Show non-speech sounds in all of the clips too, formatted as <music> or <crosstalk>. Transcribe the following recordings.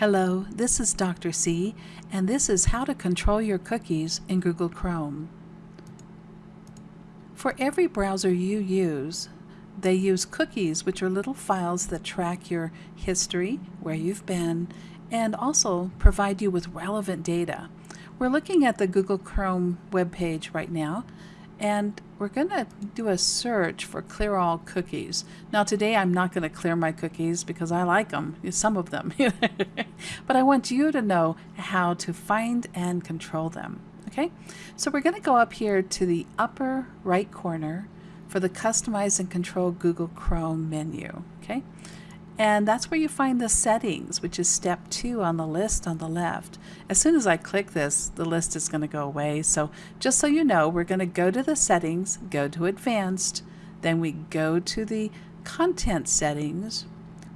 Hello, this is Dr. C, and this is how to control your cookies in Google Chrome. For every browser you use, they use cookies, which are little files that track your history, where you've been, and also provide you with relevant data. We're looking at the Google Chrome webpage right now, and we're going to do a search for clear all cookies. Now today I'm not going to clear my cookies because I like them, some of them, <laughs> but I want you to know how to find and control them. Okay, so we're going to go up here to the upper right corner for the Customize and Control Google Chrome menu. Okay, and that's where you find the settings, which is step two on the list on the left. As soon as I click this, the list is going to go away. So just so you know, we're going to go to the settings, go to advanced, then we go to the content settings.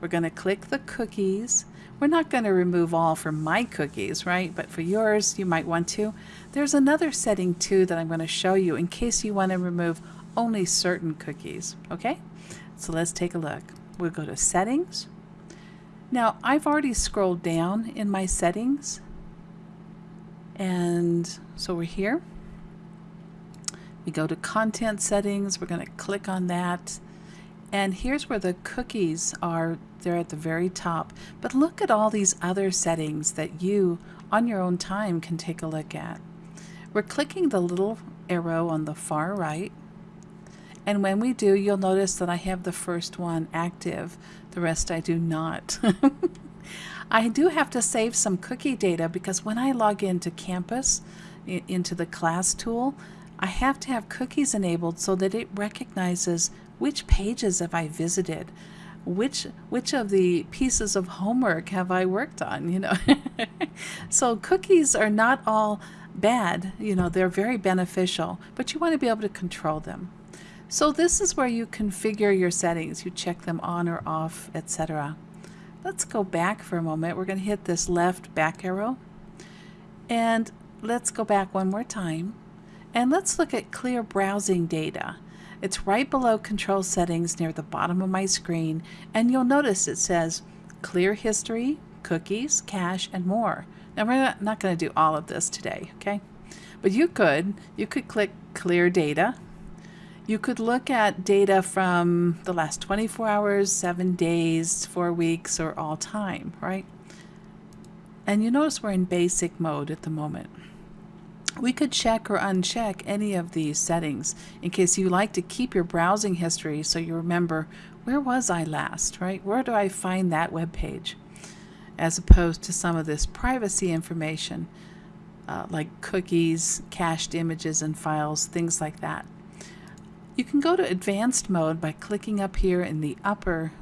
We're going to click the cookies. We're not going to remove all for my cookies, right? But for yours, you might want to. There's another setting too that I'm going to show you in case you want to remove only certain cookies, okay? So let's take a look. We'll go to settings. Now I've already scrolled down in my settings and so we're here. We go to content settings, we're going to click on that and here's where the cookies are they're at the very top but look at all these other settings that you on your own time can take a look at. We're clicking the little arrow on the far right and when we do, you'll notice that I have the first one active. The rest I do not. <laughs> I do have to save some cookie data because when I log into campus, into the class tool, I have to have cookies enabled so that it recognizes which pages have I visited, which which of the pieces of homework have I worked on, you know. <laughs> so cookies are not all bad, you know, they're very beneficial, but you want to be able to control them. So this is where you configure your settings. You check them on or off, etc. Let's go back for a moment. We're going to hit this left back arrow. And let's go back one more time. And let's look at clear browsing data. It's right below control settings near the bottom of my screen. And you'll notice it says clear history, cookies, cache, and more. Now we're not, going to do all of this today, okay? But you could. You could click clear data you could look at data from the last 24 hours, seven days, four weeks, or all time, right? And you notice we're in basic mode at the moment. We could check or uncheck any of these settings in case you like to keep your browsing history so you remember where was I last, right? Where do I find that web page? As opposed to some of this privacy information uh, like cookies, cached images and files, things like that. You can go to advanced mode by clicking up here in the upper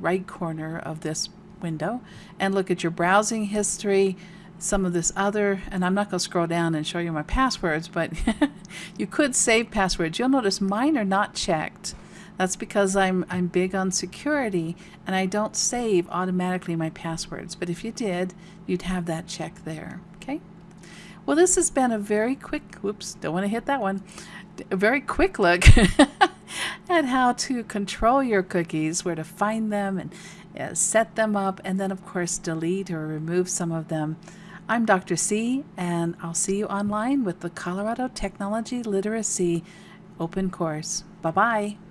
right corner of this window and look at your browsing history, some of this other, and I'm not going to scroll down and show you my passwords, but <laughs> you could save passwords. You'll notice mine are not checked. That's because I'm, I'm big on security and I don't save automatically my passwords. But if you did, you'd have that check there. Okay? Well, this has been a very quick, whoops, don't want to hit that one, a very quick look <laughs> at how to control your cookies, where to find them and uh, set them up, and then of course delete or remove some of them. I'm Dr. C, and I'll see you online with the Colorado Technology Literacy Open Course. Bye-bye.